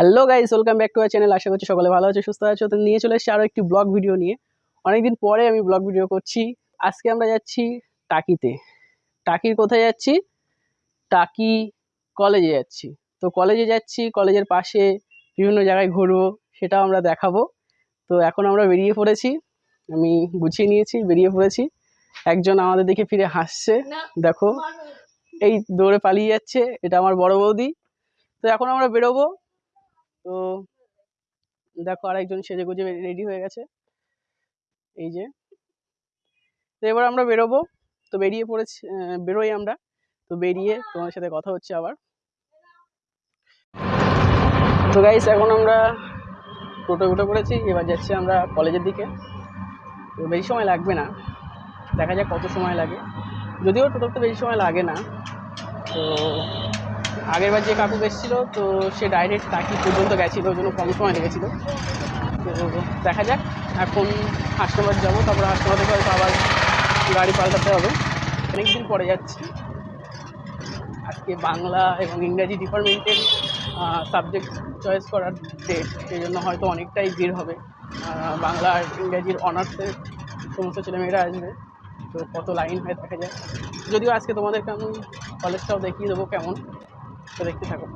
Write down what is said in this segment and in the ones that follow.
Hello guys welcome back to our channel আশা করছি সকলে ভালো আছে সুস্থ আছো। তো নিয়ে চলে এসেছি আরও একটি ব্লগ ভিডিও নিয়ে। অনেকদিন পরে আমি ব্লগ ভিডিও করছি। আজকে আমরা যাচ্ছি টাকিতে। টাকির কোথায় যাচ্ছি? টাকি কলেজে যাচ্ছি। তো কলেজে যাচ্ছি কলেজের পাশে বিভিন্ন জায়গায় ঘুরবো সেটাও আমরা দেখাবো। তো এখন আমরা বেরিয়ে পড়েছি। আমি গুছিয়ে নিয়েছি বেরিয়ে পড়েছি। একজন আমাদের দেখে ফিরে হাসছে। দেখো এই দৌড়ে পালিয়ে যাচ্ছে। এটা আমার বড় বৌদি। তো এখন আমরা বেরোবো। তো দেখো আরেকজন সেজে গুজে রেডি হয়ে গেছে। এই যে। তো এবার আমরা বেরোবো। তো বেরিয়ে পড়েছি বেরোই আমরা। তো বেরিয়ে তোমার সাথে কথা হচ্ছে আবার। তো গাইস এখন আমরা টোটো উঠে পড়েছি। এবার যাচ্ছি আমরা কলেজের দিকে। তো বেশি সময় লাগবে না। দেখা যাক কত সময় লাগে। যদিও টোটোতে বেশি সময় লাগে না। তো আগের বার যে কাকু এসেছিল, তো সে ডাইরেক্ট টাকি পর্যন্ত গেছিল ওই জন্য কম সময় লেগেছিলো। তো দেখা যাক, এখন হাসনাবাদ যাব, তারপরে হাসনাবাদ হয়তো আবার গাড়ি পাল্টাতে হবে। অনেকদিন পরে যাচ্ছি। আজকে বাংলা এবং ইংরাজি ডিপার্টমেন্টের সাবজেক্ট চয়েস করার ডেট সেই জন্য হয়তো অনেকটাই ভিড় হবে। বাংলা আর ইংরাজির অনার্সের সমস্ত ছেলেমেয়েরা আসবে, তো কত লাইন হয়ে দেখা যায় যদিও আজকে তোমাদেরকে আমি কলেজটাও দেখিয়ে দেবো কেমন। দেখতে থাকো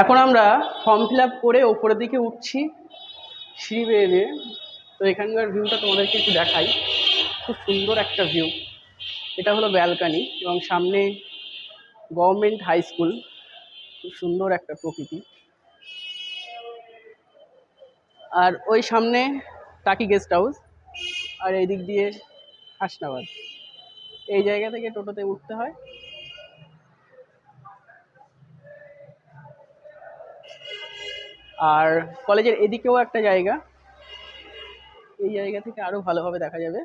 এখন আমরা ফর্ম ফিল করে ওপরের দিকে উঠছি সিঁড়ি বেয়ে তো এখানকার ভিউটা তোমাদেরকে একটু দেখাই। খুব সুন্দর একটা ভিউ এটা হলো ব্যালকানি এবং সামনে গভর্নমেন্ট হাই স্কুল খুব সুন্দর একটা প্রকৃতি। আর ওই সামনে টাকি গেস্ট হাউস আর এই দিক দিয়ে হাসনাবাদ। এই জায়গা থেকে টোটোতে উঠতে হয়। আর কলেজের এদিকেও একটা জায়গা। এই জায়গা থেকে আরও ভালোভাবে দেখা যাবে।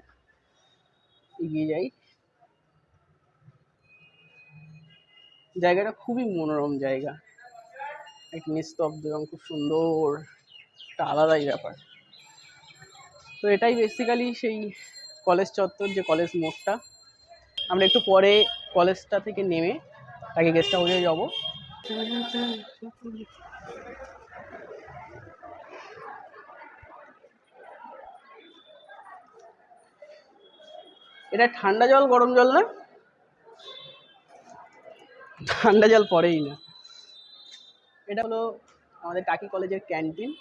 এগিয়ে যাই। জায়গাটা খুবই মনোরম জায়গা। এক নিস্তব্ধ এবং খুব সুন্দর। একটা আলাদাই ব্যাপার। তো এটাই বেসিক্যালি সেই কলেজ চত্বর, যে কলেজ মোড়টা। আমরা একটু পরে কলেজটা থেকে নেমে তাকে গেস্ট হাউসে যাব। এটা ঠান্ডা জল, গরম জল না? ঠান্ডা জল পড়েই না। এটা হলো আমাদের টাকি কলেজের ক্যান্টিন।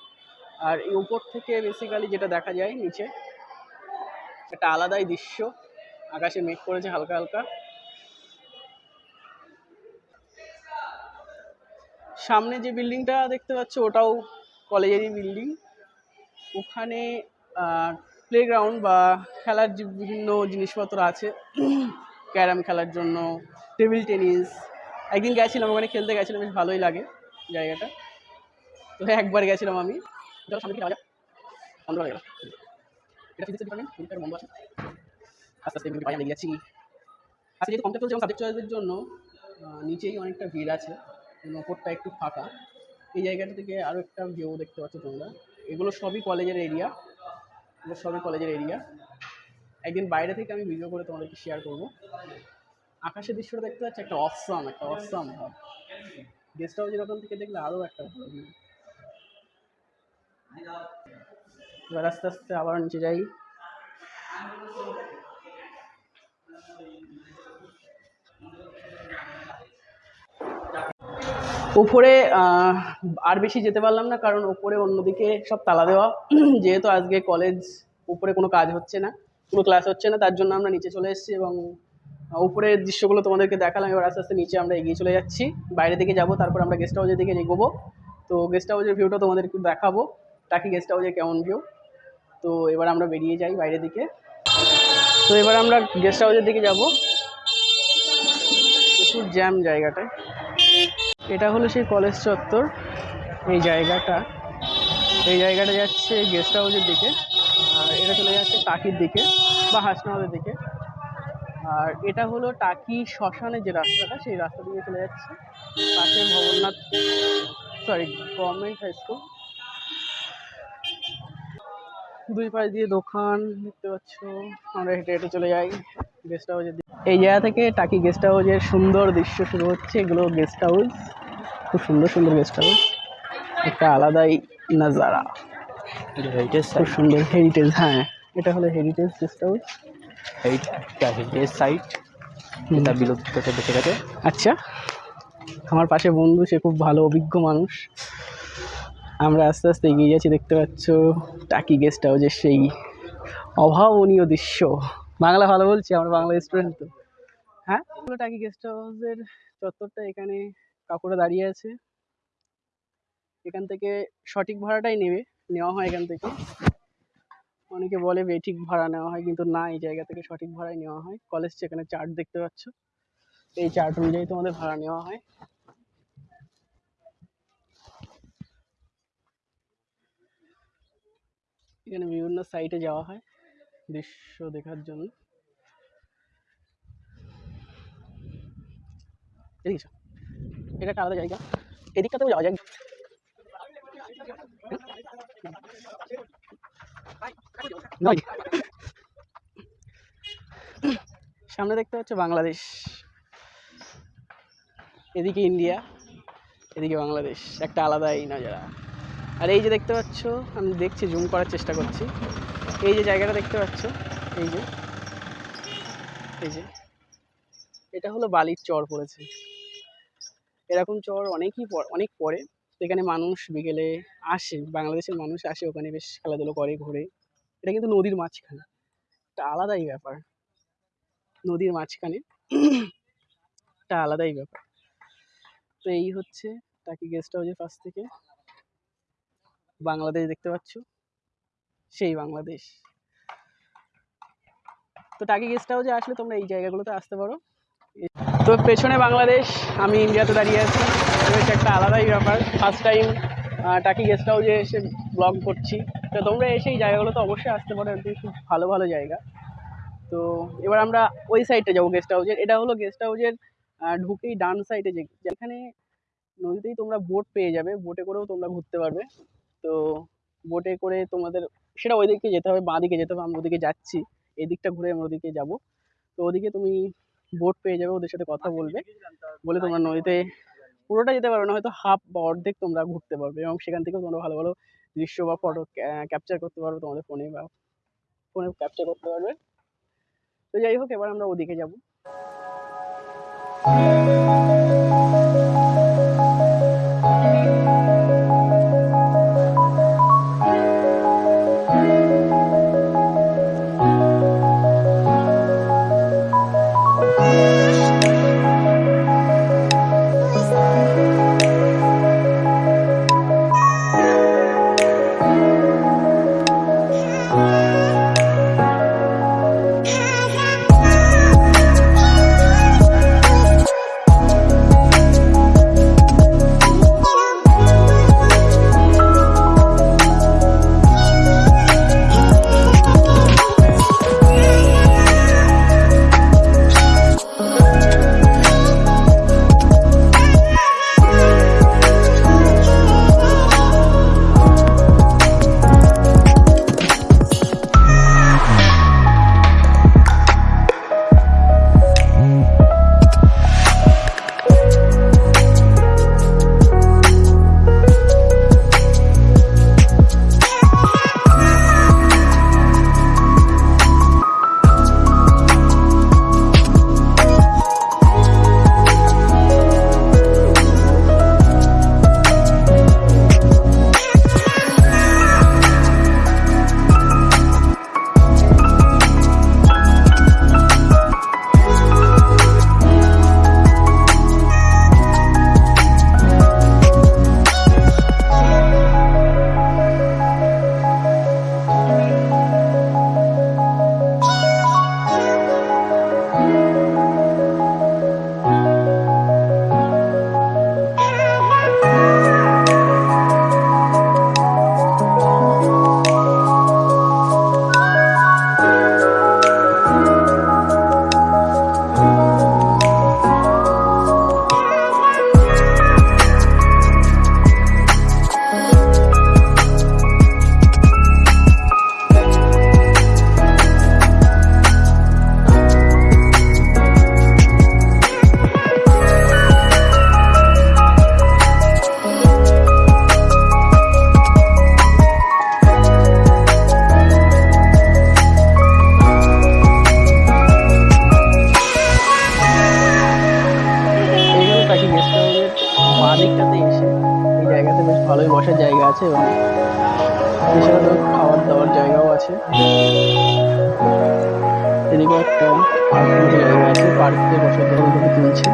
আর এই উপর থেকে বেসিক্যালি যেটা দেখা যায় নিচে, একটা আলাদাই দৃশ্য। আকাশে মেঘ করেছে হালকা হালকা। সামনে যে বিল্ডিংটা দেখতে পাচ্ছ, ওটাও কলেজেরই বিল্ডিং। ওখানে প্লেগ্রাউন্ড বা খেলার যে বিভিন্ন জিনিসপত্র আছে, ক্যারাম খেলার জন্য টেবিল টেনিস একদিন গেছিলাম, ওখানে খেলতে গেছিলাম, বেশ ভালোই লাগে জায়গাটা। তো একবার গেছিলাম আমি। সামনে এটা আস্তে আস্তে জন্য নিচেই অনেকটা ভিড় আছে ওপরটা একটু ফাঁকা। এই জায়গাটা থেকে আরও একটা ভিউ দেখতে পাচ্ছ তোমরা। এগুলো সবই কলেজের এরিয়া এগুলো সবই কলেজের এরিয়া একদিন বাইরে থেকে আমি ভিডিও করে তোমাদেরকে শেয়ার করব। আকাশের দৃশ্যটা দেখতে পাচ্ছি, একটা অসাম একটা অসাম ভাব। গেস্ট হাউসের ওখান থেকে দেখলে আরও একটা ভালো। এবার আস্তে আস্তে আবার নিচে যাই। আহ, আর বেশি যেতে পারলাম না কারণ উপরে অন্যদিকে সব তালা দেওয়া। যেহেতু আজকে কলেজ উপরে কোনো কাজ হচ্ছে না কোনো ক্লাস হচ্ছে না তার জন্য আমরা নিচে চলে এসেছি এবং উপরের দৃশ্যগুলো তোমাদেরকে দেখালাম। এবার আস্তে আস্তে নিচে আমরা এগিয়ে চলে যাচ্ছি। বাইরে দিকে যাব তারপর আমরা গেস্ট হাউসের দিকে এগোবো। তো গেস্ট হাউসের ভিউটা তোমাদের একটু দেখাবো। টাকি গেস্ট হাউসে কেমন ভিউ তো এবার আমরা বেরিয়ে যাই বাইরের দিকে। তো এবার আমরা গেস্ট হাউসের দিকে যাব। প্রচুর জ্যাম জায়গাটায়। এটা হলো সেই কলেজ চত্বর, এই জায়গাটা। এই জায়গাটা যাচ্ছে গেস্ট হাউসের দিকে, আর এটা চলে যাচ্ছে টাকির দিকে বা হাসনাবাদের দিকে। আর এটা হলো টাকি শ্মশানের যে রাস্তাটা, সেই রাস্তা দিকে চলে যাচ্ছে পাশে Bhavnath sorry government high school দুই পাশ দিয়ে দোকান দেখতে পাচ্ছ, আমরা হেঁটে হেঁটে চলে যাই গেস্ট হাউসের দিকে। এই জায়গা থেকে টাকি গেস্ট হাউসের সুন্দর দৃশ্য শুরু হচ্ছে, এগুলো গেস্ট হাউস খুব সুন্দর সুন্দর গেস্ট হাউস একটা আলাদাই নাজারা। খুব সুন্দর হেরিটেজ হ্যাঁ। এটা হলো heritage guest house heritage site এটা বিলুপ্ত হতে বেঁচে গেছে? আচ্ছা। আমার পাশে বন্ধু সে খুব ভালো অভিজ্ঞ মানুষ। আমরা আস্তে আস্তে এগিয়ে যাচ্ছি দেখতে পাচ্ছ টাকি গেস্ট হাউসের সেই অভাবনীয় দৃশ্য। বাংলা ভালো বলছি আমরা বাংলা স্টুডেন্ট তো। হ্যাঁ? টাকি গেস্ট হাউসের চত্বরটা এখানে কাকুরা দাঁড়িয়ে আছে। এখান থেকে সঠিক ভাড়াটাই নেবে, নেওয়া হয় এখান থেকে। অনেকে বলে বেঠিক ভাড়া নেওয়া হয়। কিন্তু না, এই জায়গা থেকে সঠিক ভাড়াই নেওয়া হয়। কলেজ এখানে চার্ট দেখতে পাচ্ছ, এই চার্ট অনুযায়ী তোমাদের ভাড়া নেওয়া হয়। এখানে বিভিন্ন সাইটে যাওয়া হয় দৃশ্য দেখার জন্য। এটা একটা আলাদা জায়গা। এদিকটাতেও যাওয়া যায়। সামনে দেখতে পাচ্ছ বাংলাদেশ। এদিকে ইন্ডিয়া, এদিকে বাংলাদেশ। একটা আলাদাই নজারা। আর এই যে দেখতে পাচ্ছ, আমি দেখছি জুম করার চেষ্টা করছি। এই যে জায়গাটা দেখতে পাচ্ছ, এই যে এই যে। এটা হলো বালির চর পড়েছে। এরকম চর অনেকই অনেক পরে। এখানে মানুষ বিকেলে আসে, বাংলাদেশের মানুষ আসে, ওখানে বেশ খেলাধুলো করে ঘোরে। এটা কিন্তু নদীর মাঝখানে। একটা আলাদাই ব্যাপার। নদীর মাঝখানে একটা আলাদাই ব্যাপার। তো এই হচ্ছে টাকি গেস্ট হাউসের পাশ থেকে। বাংলাদেশ দেখতে পাচ্ছ? সেই বাংলাদেশ। তো টাকি গেস্ট হাউসে আসলে তোমরা এই জায়গাগুলোতে আসতে পারো। তো পেছনে বাংলাদেশ, আমি ইন্ডিয়াতে দাঁড়িয়ে আছি। বেশ একটা আলাদাই ব্যাপার। ফার্স্ট টাইম টাকি গেস্ট হাউসে এসে ব্লগ করছি। তো তোমরা এসে এই জায়গাগুলো তো অবশ্যই আসতে পারো। এটি খুব ভালো ভালো জায়গা। তো এবার আমরা ওই সাইডটা যাব গেস্ট হাউসের এটা হলো গেস্ট হাউসের ঢুকেই ডান সাইডে যে, যেখানে নদীতেই তোমরা বোট পেয়ে যাবে। বোটে করেও তোমরা ঘুরতে পারবে। তো বোটে করে তোমাদের, সেটা ওই দিকে যেতে হবে বাঁ দিকে যেতে হবে। আমরা ওদিকে যাচ্ছি। এদিকটা ঘুরে আমরা ওদিকে যাব। তো ওদিকে তুমি বোট পেয়ে যাবে ওদের সাথে কথা বলবে। বলে তোমরা নদীতে পুরোটা যেতে পারবে না হয়তো হাফ বা অর্ধেক তোমরা ঘুরতে পারবে এবং সেখান থেকেও তোমরা ভালো ভালো দৃশ্য বা ফটো ক্যাপচার করতে পারবে তোমাদের ফোনে বা ফোনে ক্যাপচার করতে পারবে। তো যাই হোক এবার আমরা ওদিকে যাব। এদিকে একটা পার্কে বসার তুলছে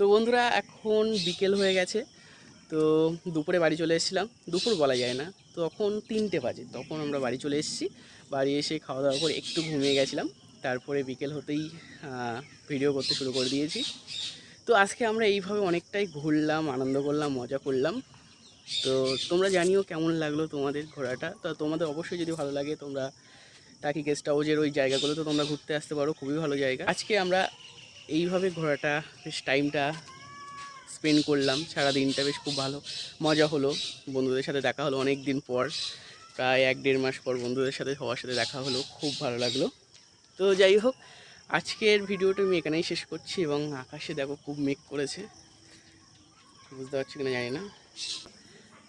তো বন্ধুরা, এখন বিকেল হয়ে গেছে, তো দুপুরে বাড়ি চলে এসেছিলাম। দুপুর বলা যায় না, তখন তিনটে বাজে, তখন আমরা বাড়ি চলে এসেছি। বাড়ি এসে খাওয়া দাওয়া করে একটু ঘুমিয়ে গেছিলাম, তারপরে বিকেল হতেই ভিডিও করতে শুরু করে দিয়েছি। তো আজকে আমরা এইভাবে অনেকটাই ঘুরলাম, আনন্দ করলাম, মজা করলাম। তো তোমরা জানিও কেমন লাগল তোমাদের ঘোরাটা? তো তোমাদের অবশ্যই যদি ভালো লাগে, তোমরা টাকি গেস্ট হাউজের ওই জায়গাগুলোতে তোমরা ঘুরতে আসতে পারো, খুবই ভালো জায়গা। আজকে আমরা এইভাবে ঘোরাটা, বেশ টাইমটা স্পেন্ড করলাম। সারা দিনটা বেশ খুব ভালো। মজা হলো। বন্ধুদের সাথে দেখা হলো অনেক দিন পর। প্রায় এক দেড় মাস পর বন্ধুদের সাথে, সবার সাথে দেখা হলো। খুব ভালো লাগল। তো যাই হোক, আজকের ভিডিওটা আমি এখানেই শেষ করছি এবং আকাশে দেখো খুব মেঘ করেছে। বুঝতে পারছি কিনা জানি না।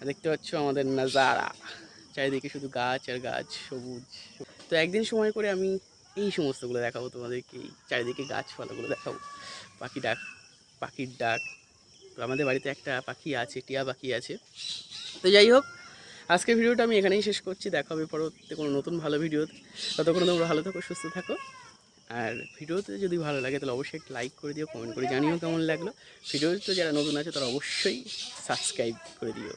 দেখতে পাচ্ছ আমাদের নাজারা। চারিদিকে শুধু গাছ আর গাছ, সবুজ। তো একদিন সময় করে আমি এই সমস্তগুলো দেখাবো তোমাদেরকে চারিদিকে গাছপালাগুলো দেখাবো। পাখি ডাক, পাখির ডাক। তো আমাদের বাড়িতে একটা পাখি আছে, টিয়া পাখি আছে। তো যাই হোক, আজকের ভিডিওটা আমি এখানেই শেষ করছি। দেখা হবে পরবর্তীতে কোনো নতুন ভালো ভিডিও। ততক্ষণ তোমরা ভালো থাকো, সুস্থ থাকো। আর ভিডিওতে যদি ভালো লাগে, তাহলে অবশ্যই একটা লাইক করে দিও কমেন্ট করে জানিও কেমন লাগল। ভিডিওতে যারা নতুন আছে, তারা অবশ্যই সাবস্ক্রাইব করে দিও।